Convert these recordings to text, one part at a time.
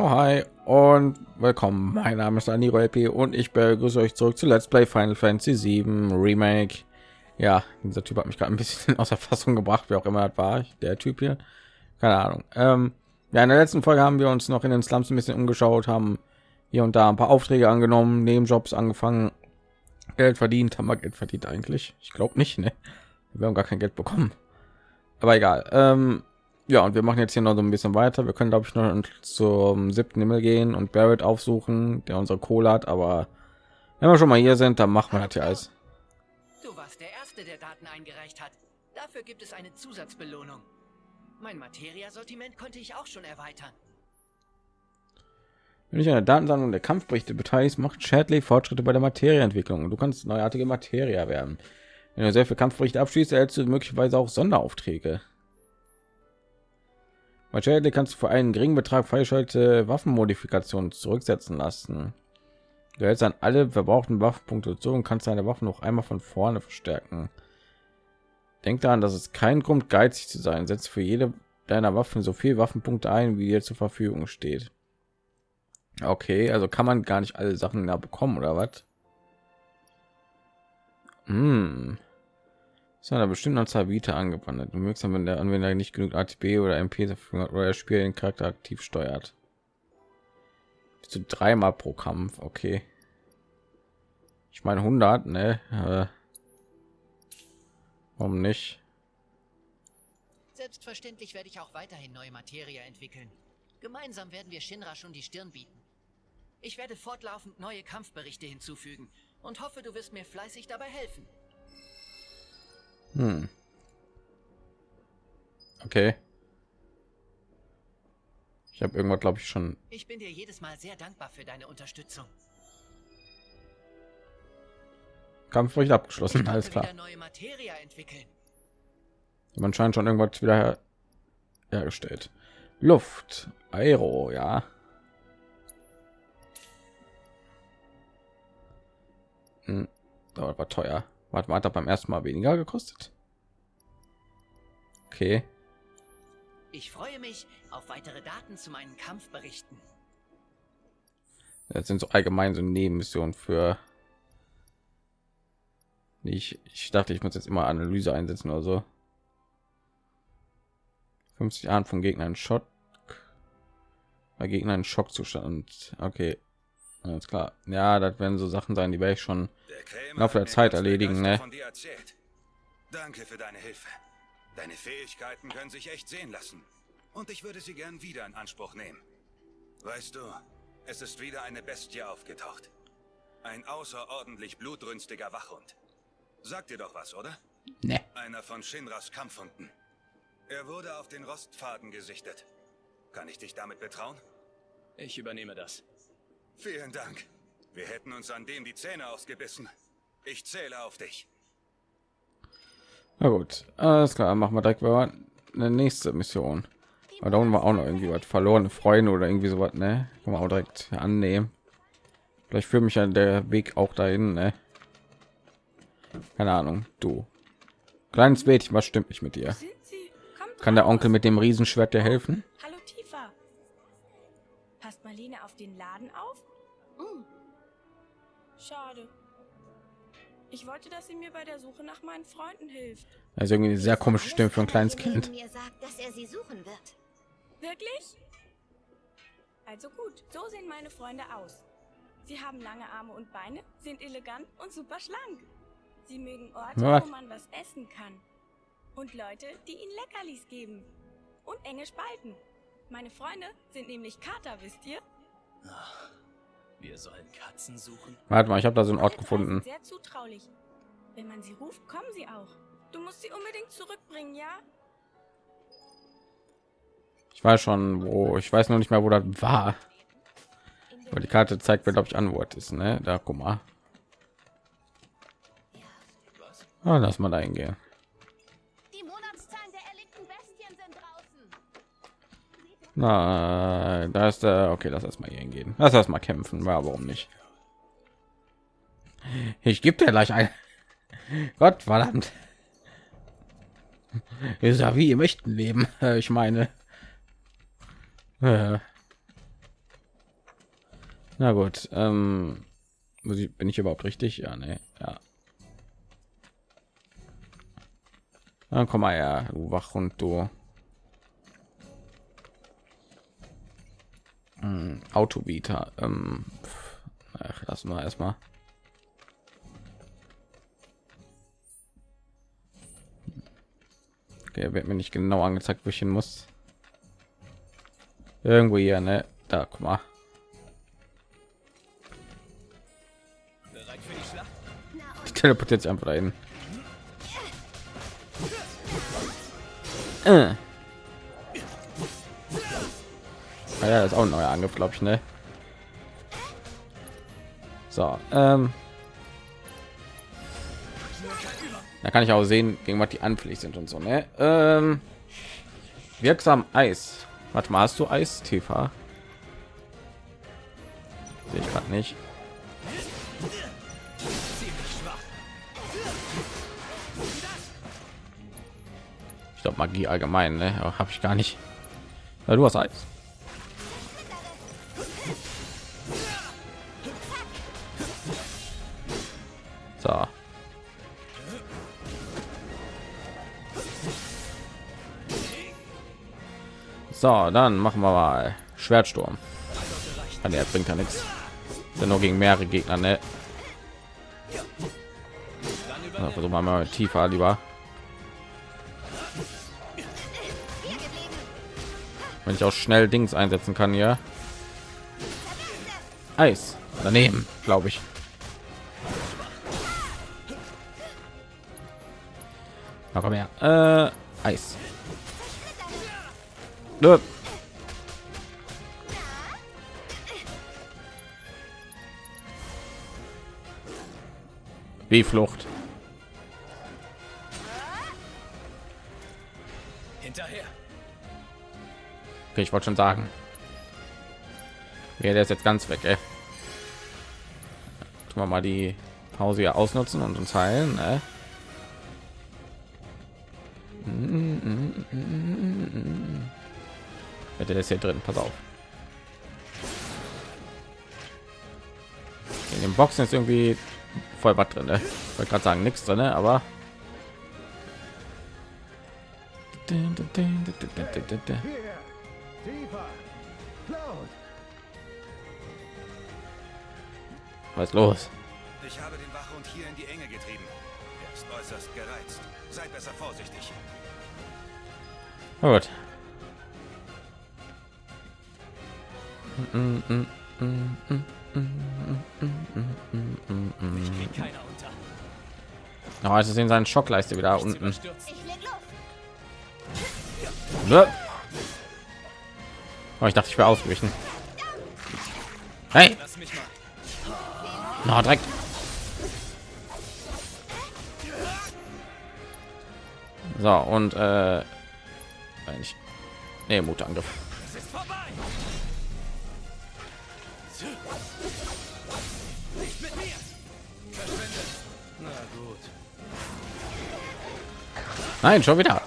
Jo, hi und willkommen. Mein Name ist Aniro LP und ich begrüße euch zurück zu Let's Play Final Fantasy 7 Remake. Ja, dieser Typ hat mich gerade ein bisschen aus der Fassung gebracht, wie auch immer das war. Der Typ hier, keine Ahnung. Ähm, ja, in der letzten Folge haben wir uns noch in den Slums ein bisschen umgeschaut, haben hier und da ein paar Aufträge angenommen, Nebenjobs angefangen, Geld verdient. Haben wir Geld verdient eigentlich? Ich glaube nicht, ne? Wir haben gar kein Geld bekommen. Aber egal. Ähm, ja, und wir machen jetzt hier noch so ein bisschen weiter. Wir können, glaube ich, noch zum siebten Himmel gehen und Barrett aufsuchen, der unsere Kohle hat. Aber wenn wir schon mal hier sind, dann machen wir das hier alles. Du warst der Erste, der Daten eingereicht hat. Dafür gibt es eine Zusatzbelohnung. Mein Materia-Sortiment konnte ich auch schon erweitern. Wenn ich an der Datensammlung der Kampfberichte beteiligt, macht Shadley Fortschritte bei der Materieentwicklung. Du kannst neuartige Materie werden. Wenn du sehr viel Kampfberichte abschließt, erhältst du möglicherweise auch Sonderaufträge. Shadley kannst du für einen geringen Betrag freischaltete Waffenmodifikationen zurücksetzen lassen. Du hältst an alle verbrauchten Waffenpunkte zu und kannst deine Waffen noch einmal von vorne verstärken. Denk daran, dass es kein Grund geizig zu sein. Setz für jede deiner Waffen so viel Waffenpunkte ein, wie dir zur Verfügung steht. Okay, also kann man gar nicht alle Sachen da bekommen oder was? Hm. Ist einer bestimmten Anzahl Vita angewandt. Du wirksam, wenn der Anwender nicht genug ATB oder MP dafür hat oder das Spiel den Charakter aktiv steuert. Bis zu dreimal pro Kampf, okay. Ich meine 100, ne? Äh, warum nicht? Selbstverständlich werde ich auch weiterhin neue Materie entwickeln. Gemeinsam werden wir Shinra schon die Stirn bieten. Ich werde fortlaufend neue Kampfberichte hinzufügen und hoffe, du wirst mir fleißig dabei helfen. Hm. Okay. Ich habe irgendwas, glaube ich, schon. Ich bin dir jedes Mal sehr dankbar für deine Unterstützung. Kampfbericht abgeschlossen, alles klar. Neue Materie entwickeln. Man scheint schon irgendwas wieder her hergestellt. Luft, Aero, ja. Hm, das war teuer. Warte mal, hat er beim ersten Mal weniger gekostet? Okay. Ich freue mich auf weitere Daten zu meinen Kampfberichten. Das sind so allgemein so Nebenmissionen für. Ich, ich dachte, ich muss jetzt immer Analyse einsetzen oder so. 50 Jahren von Gegnern Schock. Bei Gegnern Schockzustand. Okay. Alles klar. Ja, das werden so Sachen sein, die werde ich schon im Laufe der Zeit erledigen. Ne? Danke für deine Hilfe. Deine Fähigkeiten können sich echt sehen lassen. Und ich würde sie gern wieder in Anspruch nehmen. Weißt du, es ist wieder eine Bestie aufgetaucht. Ein außerordentlich blutrünstiger Wachhund. Sagt dir doch was, oder? Ne. Einer von Shinras Kampfhunden. Er wurde auf den Rostfaden gesichtet. Kann ich dich damit betrauen? Ich übernehme das. Vielen Dank. Wir hätten uns an dem die Zähne ausgebissen. Ich zähle auf dich. Na gut, alles klar, machen wir direkt mal eine nächste Mission. Aber da unten war auch noch irgendwie was verlorene Freunde oder irgendwie sowas, ne? Kann man auch direkt annehmen. Vielleicht führt mich ja der Weg auch dahin, ne? Keine Ahnung, du. Kleines Mädchen, was stimmt nicht mit dir? Kann der Onkel mit dem Riesenschwert dir helfen? Marlene auf den Laden auf? Hm. Schade. Ich wollte, dass sie mir bei der Suche nach meinen Freunden hilft. Also irgendwie eine sehr komische Stimme für ein kleines Kind. Mir sagt, dass er sie suchen wird. Wirklich? Also gut, so sehen meine Freunde aus. Sie haben lange Arme und Beine, sind elegant und super schlank. Sie mögen Orte, Was? wo man was essen kann. Und Leute, die ihnen Leckerlis geben. Und enge Spalten. Meine Freunde sind nämlich Kater, wisst ihr? Wir sollen Katzen suchen. Warte mal, ich habe da so einen Ort gefunden. Sehr zutraulich. Wenn man sie ruft, kommen sie auch. Du musst sie unbedingt zurückbringen, ja? Ich weiß schon, wo. Ich weiß noch nicht mehr, wo das war. Aber die Karte zeigt mir, glaube ich, an, wo es ist. Ne? Da, guck mal. Ah, lass mal da hingehen. Na, da ist der. Okay, lass erstmal hier hingehen. Lass erstmal kämpfen. Ja, warum nicht? Ich gebe dir gleich ein. Gott verdammt. Ist ja wie im echten Leben. Äh, Ich meine. Äh, Na gut, ähm, bin ich überhaupt richtig? Ja, ne, ja. Dann komm mal her, du Wachhund, du. Hm, Autobieter. Ähm, ach, lassen wir erstmal. Okay, wird mir nicht genau angezeigt, wo ich hin muss. Irgendwo hier, ne? Da, guck mal. Die teleportiert sich einfach dahin. Äh. Ah ja, das ist auch ein neuer Angriff, glaube ich, ne? So, ähm. Da kann ich auch sehen, gegen was die anfällig sind und so, ne? Ähm, wirksam Eis. Warte mal, hast du Eis, Tifa? Sehe ich gerade nicht. Ich glaube Magie allgemein, ne? Habe ich gar nicht. Ja, du hast Eis. So, dann machen wir mal Schwertsturm. Ah, nee, bringt ja nichts. Ja nur gegen mehrere Gegner, ne? Versuchen wir mal tiefer lieber. Wenn ich auch schnell Dings einsetzen kann, ja. Eis daneben, glaube ich. Komm her. Äh. Nö. Wie Flucht. Hinterher. Okay, ich wollte schon sagen. Ja, der ist jetzt ganz weg, ey. Tun wir mal die Pause hier ausnutzen und uns heilen, ne? Der ist hier drin, pass auf. In den Boxen ist irgendwie voll was drin, ne? Ich wollte gerade sagen, nichts drin, ne? aber was ist los? Ich habe den Wachhund hier in die Enge getrieben. Er ist äußerst gereizt. Sei besser vorsichtig. Gut. Oh, es ist in seinen Schockleiste wieder unten. Oh, ich dachte, ich wäre ausgewichen. Hey, Lass mich mal. na direkt. So und äh, eigentlich, nee, Mutangriff. Nein, schon wieder.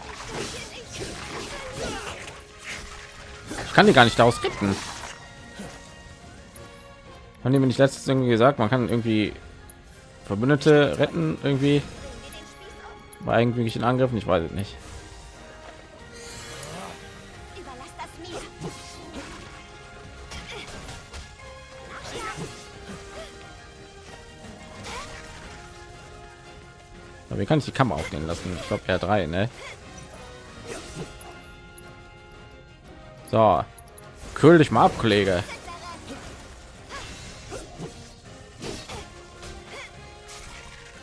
Ich kann die gar nicht daraus retten. Haben die mir nicht letztens irgendwie gesagt, man kann irgendwie Verbündete retten irgendwie bei irgendwelchen Angriffen? Ich weiß es nicht. Wie kann ich die Kammer aufnehmen lassen? Ich glaube R3, ne? So, kühl dich mal ab, Kollege.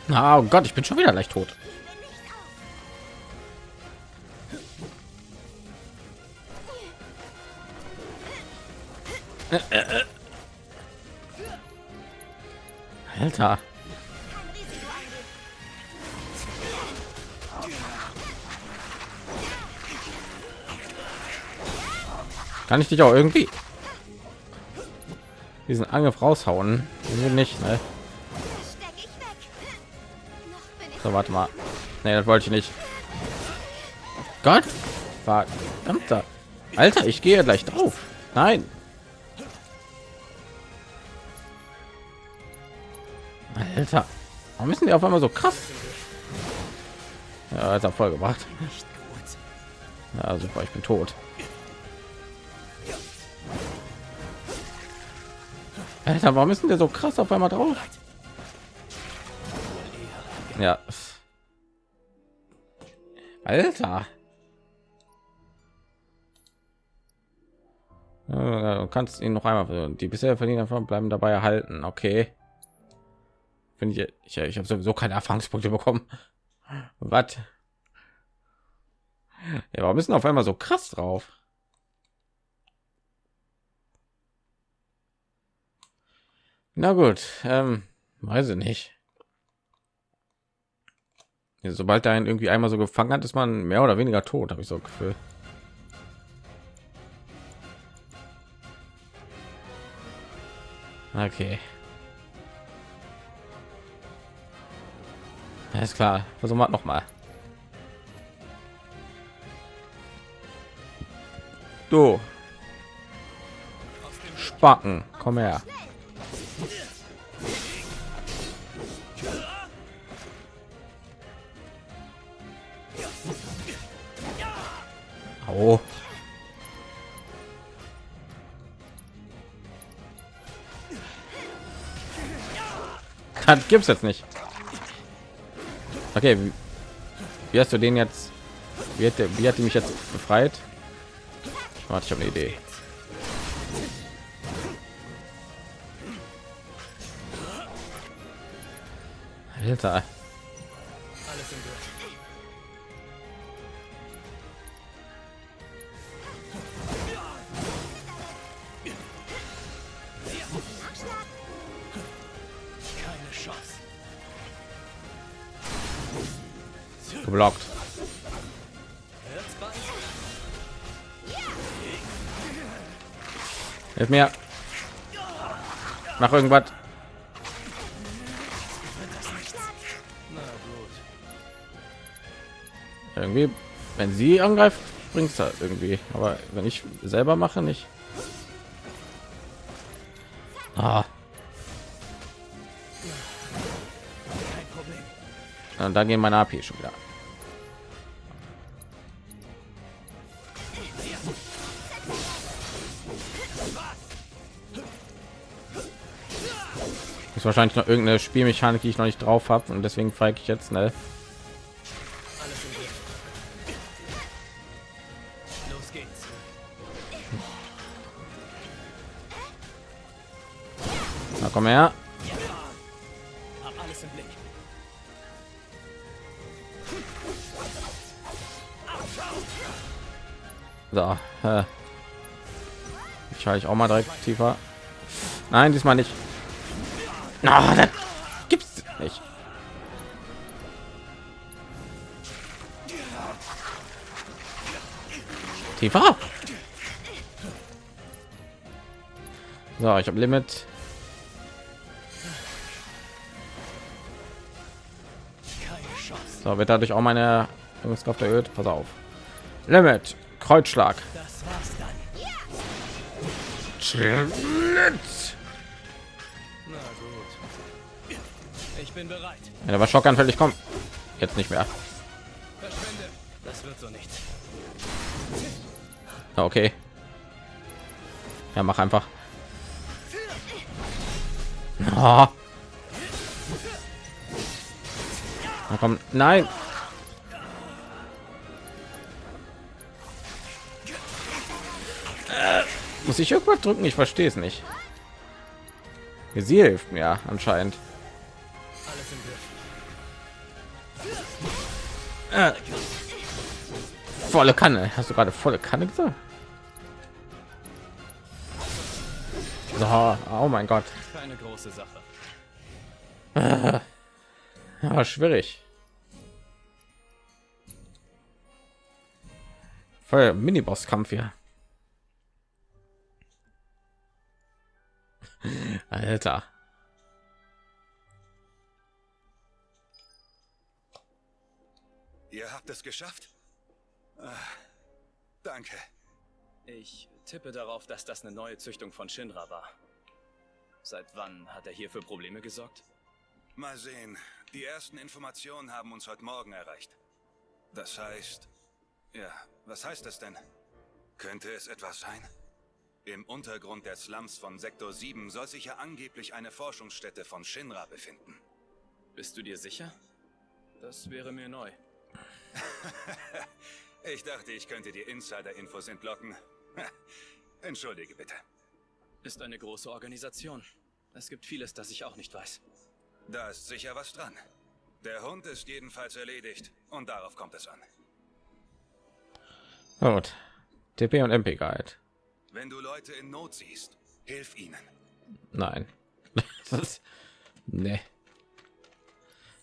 Ah, oh Gott, ich bin schon wieder leicht tot. Alter. Kann ich dich auch irgendwie diesen Angriff raushauen? Irgendwie nicht, ne? So, warte mal. Nee, das wollte ich nicht. Gott, verdammter. Alter, ich gehe gleich drauf. Nein. Alter, warum müssen die auf einmal so krass? Ja, hat er voll gebracht. Ja, super, ich bin tot. Alter, warum müssen der so krass auf einmal drauf? Ja. Alter. Du kannst ihn noch einmal die bisher verdienen einfach bleiben dabei erhalten. Okay. Finde ich, ich, ich habe sowieso keine Erfahrungspunkte bekommen. Was? Ja, warum müssen auf einmal so krass drauf? Na gut, ähm, weiß ich nicht. Ja, sobald er einen irgendwie einmal so gefangen hat, ist man mehr oder weniger tot, habe ich so ein Gefühl. Okay. Alles klar, versuchen wir noch mal. Du. Spacken, komm her. Au. Das gibt's jetzt nicht. Okay, wie, wie hast du den jetzt? Wie hat, der, wie hat die mich jetzt befreit? Warte, ich habe eine Idee. Alter. Hilf mir. Mach irgendwas. Irgendwie, wenn sie angreift, bringt es irgendwie. Aber wenn ich selber mache, nicht. Ah. Und da gehen meine AP schon wieder. Ist wahrscheinlich noch irgendeine Spielmechanik, die ich noch nicht drauf habe und deswegen feige ich jetzt schnell. Na komm her. So, äh. ich schaue ich auch mal direkt tiefer. Nein, diesmal nicht. Na, das gibt's nicht. Tiefer. So, ich habe Limit. So, wird dadurch auch meine Übungskraft erhöht. Pass auf. Limit. Kreuzschlag. Das war's dann. Schlitz. Ich bin bereit. Ja, war schockanfällig. Komm. Jetzt nicht mehr. Verschwinde. Das wird so nichts. Ah, Okay. Ja, mach einfach. Ah. Na komm, nein. Äh, muss ich irgendwas drücken? Ich verstehe es nicht. Sie hilft mir anscheinend. Äh, volle Kanne. Hast du gerade volle Kanne gesagt? So, oh mein Gott. Keine große Sache. Ja, schwierig. Voll Mini-Boss-Kampf hier. Alter. Ihr habt es geschafft? Ah, danke. Ich tippe darauf, dass das eine neue Züchtung von Shinra war. Seit wann hat er hier für Probleme gesorgt? Mal sehen. Die ersten Informationen haben uns heute Morgen erreicht. Das heißt... Ja, was heißt das denn? Könnte es etwas sein? Im Untergrund der Slums von Sektor 7 soll sich ja angeblich eine Forschungsstätte von Shinra befinden. Bist du dir sicher? Das wäre mir neu. ich dachte, ich könnte dir Insider-Infos entlocken. Entschuldige bitte. Ist eine große Organisation. Es gibt vieles, das ich auch nicht weiß. Da ist sicher was dran. Der Hund ist jedenfalls erledigt und darauf kommt es an. Gut. TP und MP Guide. Wenn du Leute in Not siehst, hilf ihnen. Nein. das, nee.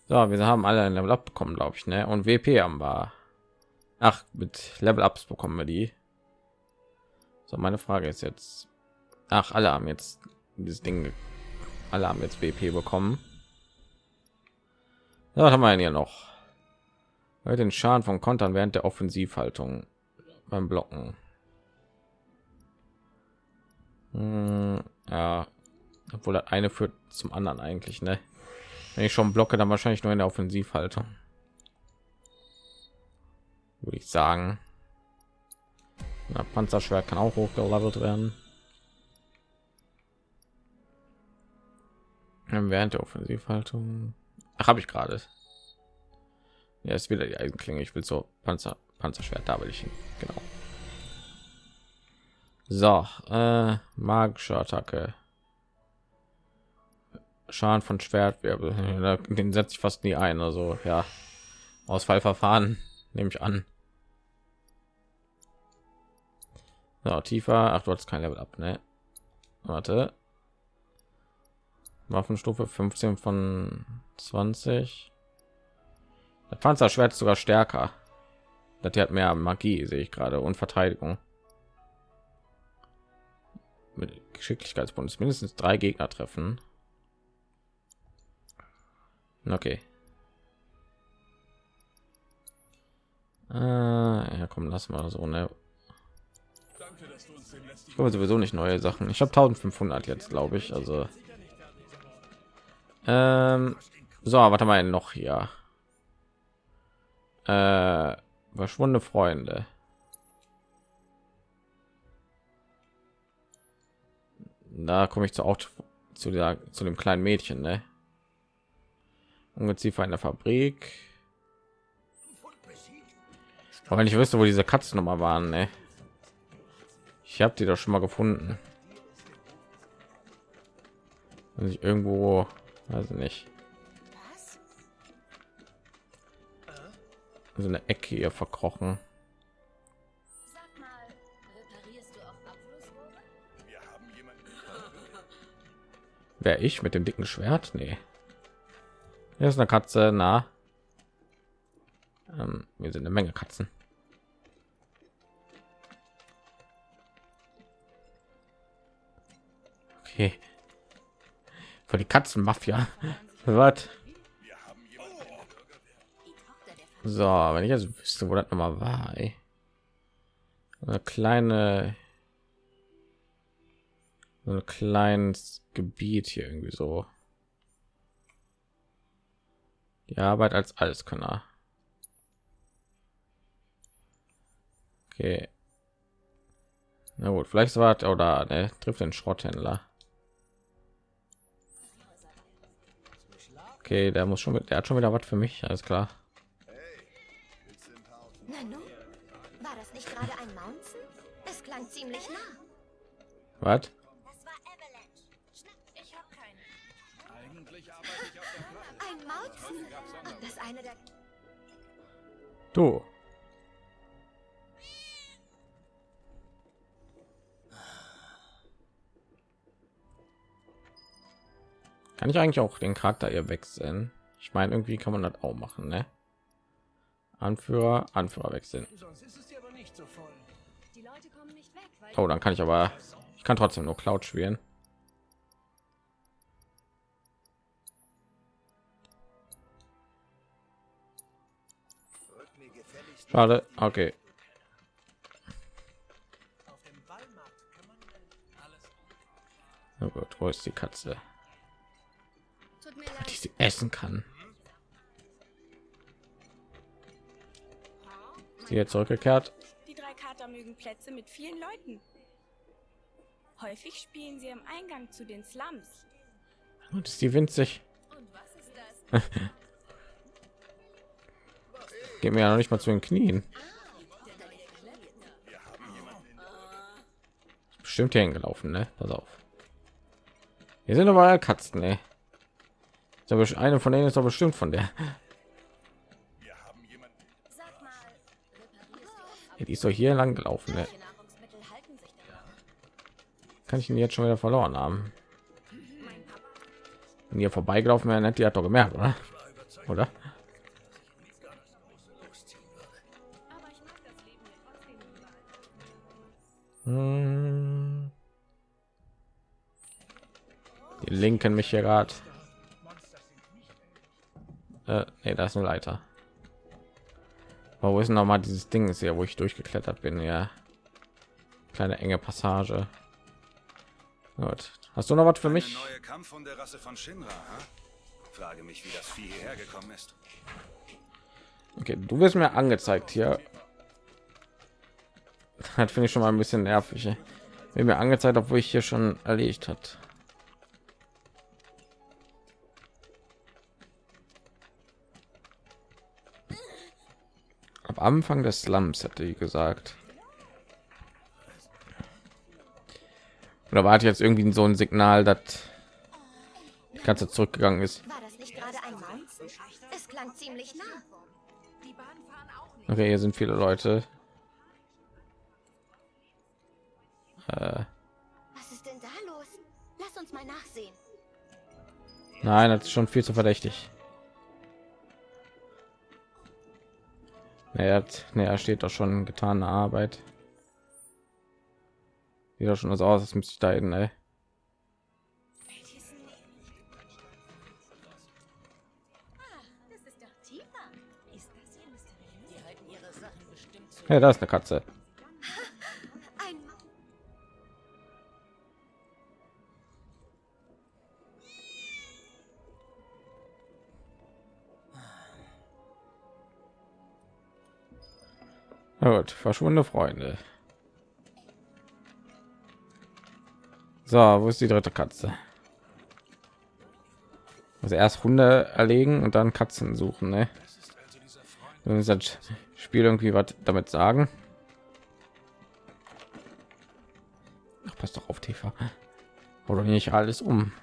So, wir haben alle ein Level Up bekommen, glaube ich, ne? Und WP haben wir. Ach, mit Level Ups bekommen wir die. So, meine Frage ist jetzt. Ach, alle haben jetzt dieses Ding. Alle haben jetzt WP bekommen. Ja, was haben wir denn hier noch? Den Schaden von Kontern während der Offensivhaltung beim Blocken. Hm, ja, obwohl das eine führt zum anderen eigentlich, ne? Wenn ich schon blocke, dann wahrscheinlich nur in der Offensivhaltung. Würde ich sagen. Na, Panzerschwert kann auch hochgelevelt werden. Während der Offensivhaltung. Habe ich gerade. Ja, ist wieder die Eisenklinge. Ich will so Panzer, Panzerschwert, da will ich hin. Genau. So, äh, magische Attacke. Schaden von Schwertwirbel. Den setze ich fast nie ein. Also ja, Ausfallverfahren nehme ich an. So, tiefer. Ach, du hast kein Level ab, ne? Warte. Waffenstufe 15 von 20. Der Panzerschwert ist sogar stärker. Das hat mehr Magie, sehe ich gerade, und Verteidigung. Mit Geschicklichkeitsbonus mindestens drei Gegner treffen. Okay. Äh, ja, komm, lass mal so, ne? Ich glaube sowieso nicht neue Sachen. Ich habe 1500 jetzt, glaube ich. Also, ähm, so, was haben wir noch hier? Äh, verschwundene Freunde. Da komme ich zu auch zu der zu dem kleinen Mädchen, ne? Ungeziefer in der Fabrik. Aber wenn ich wüsste, wo diese Katzen noch mal waren, ne? Ich habe die doch schon mal gefunden. Wenn ich irgendwo, also nicht. So eine Ecke hier verkrochen. Wer ich mit dem dicken Schwert? Nee. Hier ist eine Katze, na. Ähm, wir sind eine Menge Katzen. Okay. Für die Katzenmafia. Was? So, wenn ich jetzt wüsste, wo das noch mal war, ey. Eine kleine ein kleines Gebiet hier irgendwie so. Die Arbeit als Alleskönner. Okay. Na gut, vielleicht war oder ne, trifft den Schrotthändler. Okay, der muss schon mit, der hat schon wieder was für mich, alles klar. Nanu, war das nicht gerade ein Mountain? Es klang ziemlich nah. Was? Eine der... Du. Kann ich eigentlich auch den Charakter hier wechseln? Ich meine, irgendwie kann man das auch machen, ne? Anführer, Anführer wechseln. Sonst ist es dir aber nicht so voll. Die Leute kommen nicht weg, weil... Oh, dann kann ich aber, ich kann trotzdem nur Cloud spielen. Schade, okay. Alles Oh Gott, wo ist die Katze? ich sie essen kann. Sie jetzt zurückgekehrt. Die drei Kater mögen Plätze mit vielen Leuten. Häufig spielen sie am Eingang zu den Slums. Und ist die winzig. Und was ist das? Geht mir ja noch nicht mal zu den Knien. Bestimmt hier hingelaufen, ne? Pass auf. Hier sind aber Katzen, ne? Eine von denen ist doch bestimmt von der. Die ist doch hier lang gelaufen, ne? Kann ich ihn jetzt schon wieder verloren haben? Wenn hier vorbeigelaufen wäre, hätte die hat doch gemerkt, oder? Oder? Linken mich hier gerade. Äh, nee, da ist eine Leiter. Aber wo ist noch mal dieses Ding ist hier, wo ich durchgeklettert bin? Ja, kleine enge Passage. Gut. Hast du noch was für Eine mich? neue Kampfhunderasse von Shinra, ha? Frage mich, wie das Vieh hierher gekommen ist. Okay, du wirst mir angezeigt hier. Das finde ich schon mal ein bisschen nervig. Wird mir angezeigt, obwohl ich hier schon erledigt hat. Anfang des Slums hätte ich gesagt. Oder war jetzt irgendwie so ein Signal, dass die ganze zurückgegangen ist? War das nicht gerade ein Mountain? Es klang ziemlich nah. Okay, hier sind viele Leute. Äh, Was ist denn da los? Lass uns mal nachsehen. nein, das ist schon viel zu verdächtig. Naja, naja, steht doch schon getane Arbeit. Sieht doch schon so aus, als müsste ich da hin, ey. Das das zu. Ja, da ist eine Katze. Na Gut, verschwundene Freunde. So, wo ist die dritte Katze? Also erst Hunde erlegen und dann Katzen suchen, ne? Müssen das Spiel irgendwie was damit sagen. Ach, pass doch auf, Tifa. Doch nicht alles um.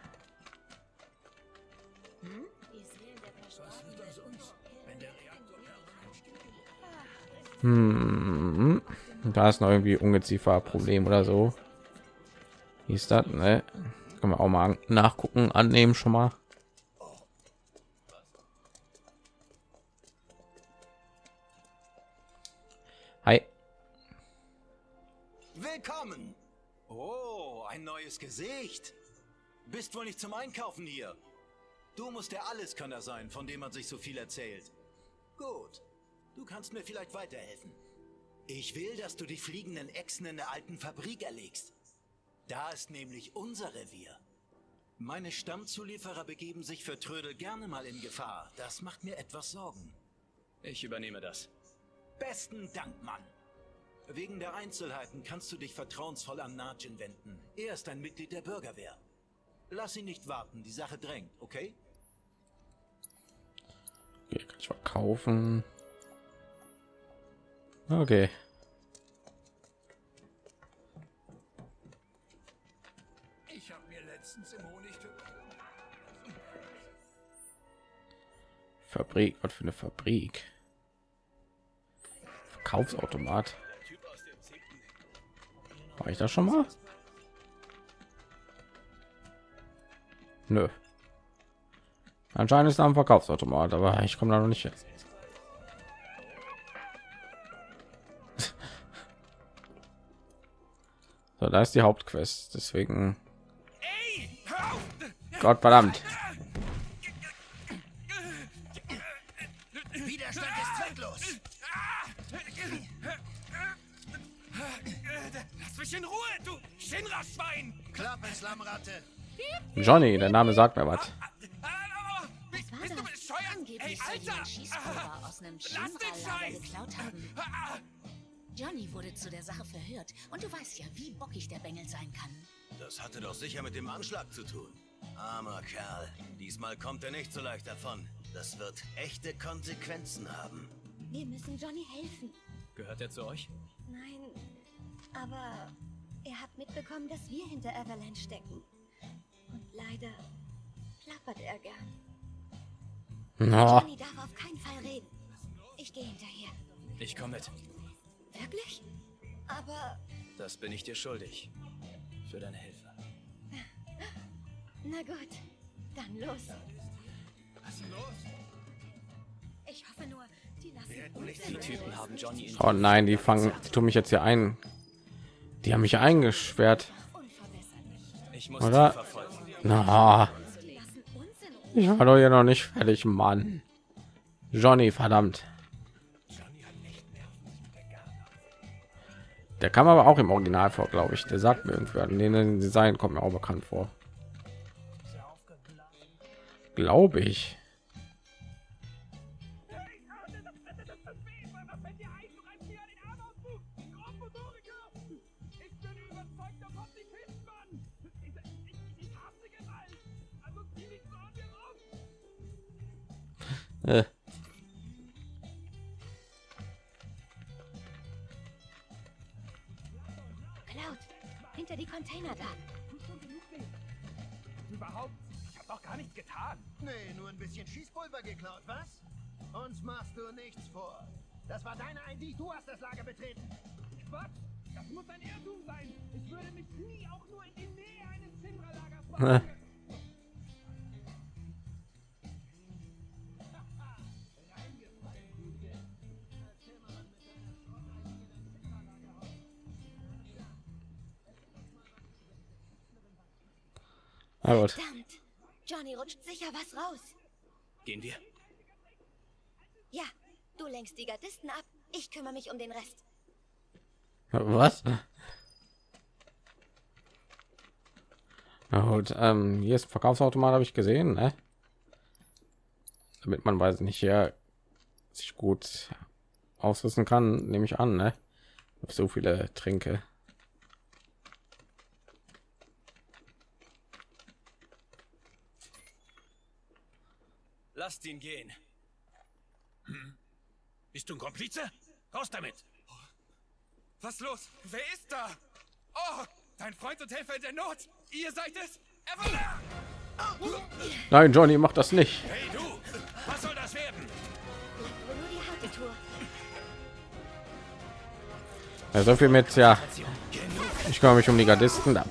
Hm, da ist noch irgendwie Ungeziefer Problem oder so. Wie ist das? Ne? Können wir auch mal nachgucken, annehmen schon mal. Hi. Willkommen! Oh, ein neues Gesicht. Bist wohl nicht zum Einkaufen hier. Du musst der Alleskönner sein, von dem man sich so viel erzählt. Gut, du kannst mir vielleicht weiterhelfen. Ich will, dass du die fliegenden Echsen in der alten Fabrik erlegst. Da ist nämlich unser Revier. Meine Stammzulieferer begeben sich für Trödel gerne mal in Gefahr. Das macht mir etwas Sorgen. Ich übernehme das. Besten Dank, Mann. Wegen der Einzelheiten kannst du dich vertrauensvoll an Najin wenden. Er ist ein Mitglied der Bürgerwehr. Lass ihn nicht warten, die Sache drängt, okay? Okay, kann ich verkaufen. Okay. Ich habe mir letztens im Honigtopf Fabrik, was für eine Fabrik? Verkaufsautomat. War ich da schon mal? Nö. Anscheinend ist da ein Verkaufsautomat, aber ich komme da noch nicht hin. So, da ist die Hauptquest, deswegen. Gott verdammt. Widerstand ist zwecklos. Lass mich in Ruhe, du Shinra-Schwein! Klappe, Slammratte! Johnny, der Name sagt mir was. Bist du bescheuert? Angeblich Ey, soll Alter! Lass den Scheiß! Johnny wurde zu der Sache verhört. Und du weißt ja, wie bockig der Bengel sein kann. Das hatte doch sicher mit dem Anschlag zu tun. Armer Kerl. Diesmal kommt er nicht so leicht davon. Das wird echte Konsequenzen haben. Wir müssen Johnny helfen. Gehört er zu euch? Nein, aber er hat mitbekommen, dass wir hinter Avalanche stecken. Und leider plappert er gern. Na, Johnny darf auf keinen Fall reden. Ich gehe hinterher. Ich komme mit. Wirklich? Aber, Das bin ich dir schuldig. Für deine Hilfe. na gut, dann los. was ist denn los? Ich hoffe nur, die lassen uns Die Typen haben Johnny oh nein, die fangen, die tun mich jetzt hier ein. Die haben mich eingesperrt. unverbesserlich. Ich muss Oder? Na, ich war doch hier noch nicht fertig, Mann. Johnny, verdammt. Der kam aber auch im Original vor, glaube ich. Der sagt mir irgendwer. Nee, nee, Design kommt mir auch bekannt vor. Glaube ich. Äh, Container da. Überhaupt? Ich hab doch gar nichts getan. Nee, nur ein bisschen Schießpulver geklaut, was? Uns machst du nichts vor. Das war deine ID, du hast das Lager betreten. Quatsch! Das muss ein Irrtum sein. Ich würde mich nie auch nur in die Nähe eines Shinra-Lagers Na gut. Verdammt. Johnny rutscht sicher was raus. Gehen wir? Ja, du lenkst die Gardisten ab. Ich kümmere mich um den Rest. Was? Na gut, ähm, hier ist ein Verkaufsautomat, habe ich gesehen, ne? Damit man weiß nicht hier sich gut ausrüsten kann, nehme ich an, ne? Hab so viele Tränke. Lasst ihn gehen. Bist du ein Komplize? Raus damit! Was los? Wer ist da? Oh, dein Freund und Helfer in der Not! Ihr seid es? Evelyn! Nein, Johnny, mach das nicht. Hey du! Was soll das werden? Ja, so viel mit, ja. Ich kümmere mich um die Gardisten. Da.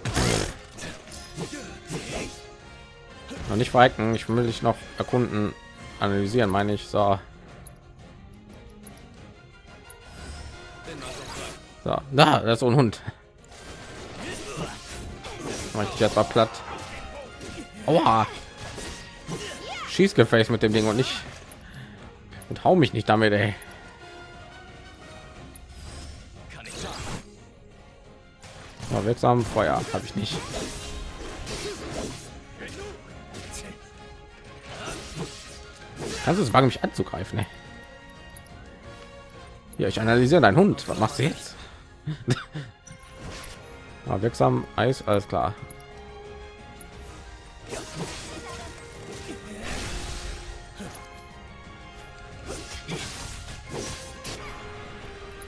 Noch nicht verrecken. Ich will dich noch erkunden, analysieren, meine ich. So. So, da, das ist ein Hund. Ich jetzt mal platt. Aua. Schießgefäß mit dem Ding und nicht und hau mich nicht damit, ey. Ja, wirksam Feuer habe ich nicht. Kannst du es wagen, mich anzugreifen? Ey? Ja, ich analysiere deinen Hund. Was machst du jetzt? ja, wirksam Eis, alles klar.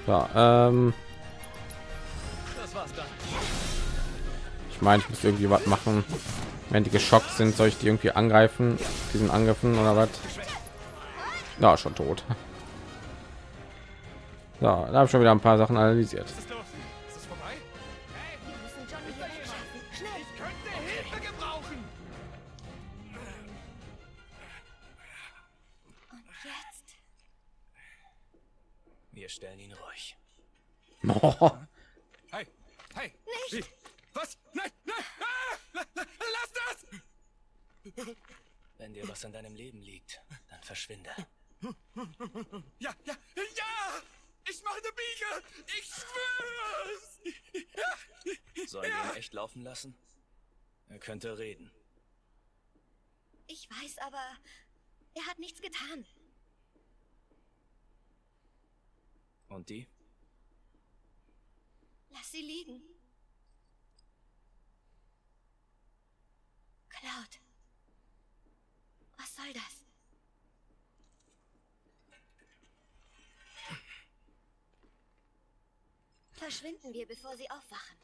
Ja, ähm, ich meine, ich muss irgendwie was machen. Wenn die geschockt sind, soll ich die irgendwie angreifen? Diesen Angriffen oder was? Ja, schon tot. So, da habe ich schon wieder ein paar Sachen analysiert. Wir stellen ihn ruhig. Oh, Hey, hey! Nicht! Was? Nein, nein! Ah, lass das! Wenn dir was an deinem Leben liegt, dann verschwinde. Ja, ja, ja! Ich mache eine Biege! Ich schwör's! Sollen wir ihn echt laufen lassen? Er könnte reden. Ich weiß aber, Er hat nichts getan. Und die? Lass sie liegen. Cloud. Was soll das? Verschwinden wir, bevor sie aufwachen.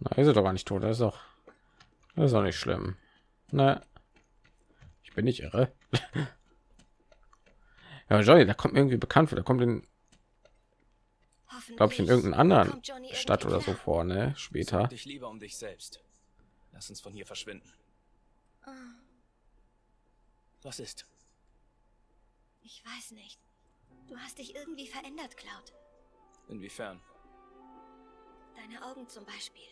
Na, ist er doch gar nicht tot. Das ist doch, das ist auch nicht schlimm. Na, ich bin nicht irre. ja, Johnny, da kommt mir irgendwie bekannt vor. Da kommt in, glaube ich, in irgendeiner anderen Stadt oder so klar. vor, ne? Später. Dich lieber um dich selbst. Lass uns von hier verschwinden. Ah, Was ist? Ich weiß nicht. Du hast dich irgendwie verändert, Cloud. Inwiefern? Deine Augen zum Beispiel.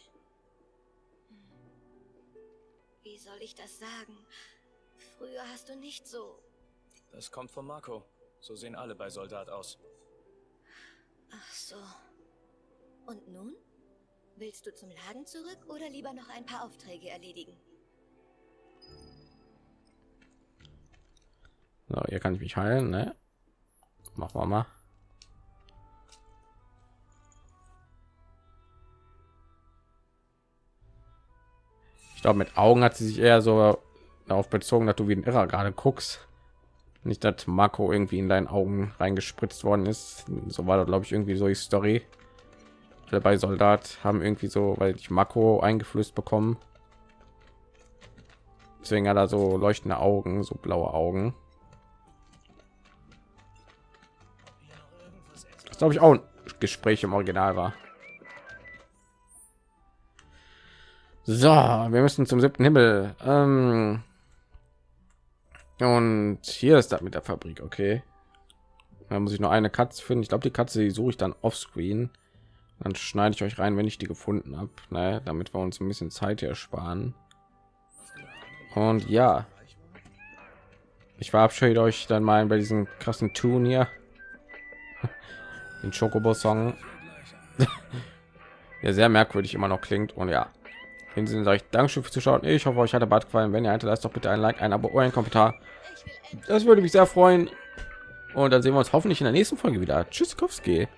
Hm. Wie soll ich das sagen? Früher hast du nicht so. Das kommt von Marco. So sehen alle bei Soldat aus. Ach so. Und nun? Willst du zum Laden zurück oder lieber noch ein paar Aufträge erledigen? So, hier kann ich mich heilen, ne? Machen wir mal. Glaube, mit Augen hat sie sich eher so darauf bezogen, dass du wie ein Irrer gerade guckst. Nicht, dass Marco irgendwie in deinen Augen reingespritzt worden ist. So war glaube ich, irgendwie so die Story. Alle bei Soldat haben irgendwie so, weil ich Marco eingeflößt bekommen. Deswegen hat er so leuchtende Augen, so blaue Augen. Das glaube ich auch ein Gespräch im Original war. So, wir müssen zum siebten Himmel. Ähm und hier ist das mit der Fabrik, okay. Da muss ich nur eine Katze finden. Ich glaube, die Katze die suche ich dann offscreen. Dann schneide ich euch rein, wenn ich die gefunden habe, ne? damit wir uns ein bisschen Zeit hier sparen. Und ja, ich verabschiede euch dann mal bei diesem krassen Tun hier, den Chocobo-Song, der sehr merkwürdig immer noch klingt. Und ja, in diesem Sinne sage ich Dankeschön fürs Zuschauen. Ich hoffe, euch hat der Bad gefallen. Wenn ihr hinterlasst doch bitte ein Like, ein Abo oder ein Kommentar. Das würde mich sehr freuen. Und dann sehen wir uns hoffentlich in der nächsten Folge wieder. Tschüss, Kowski.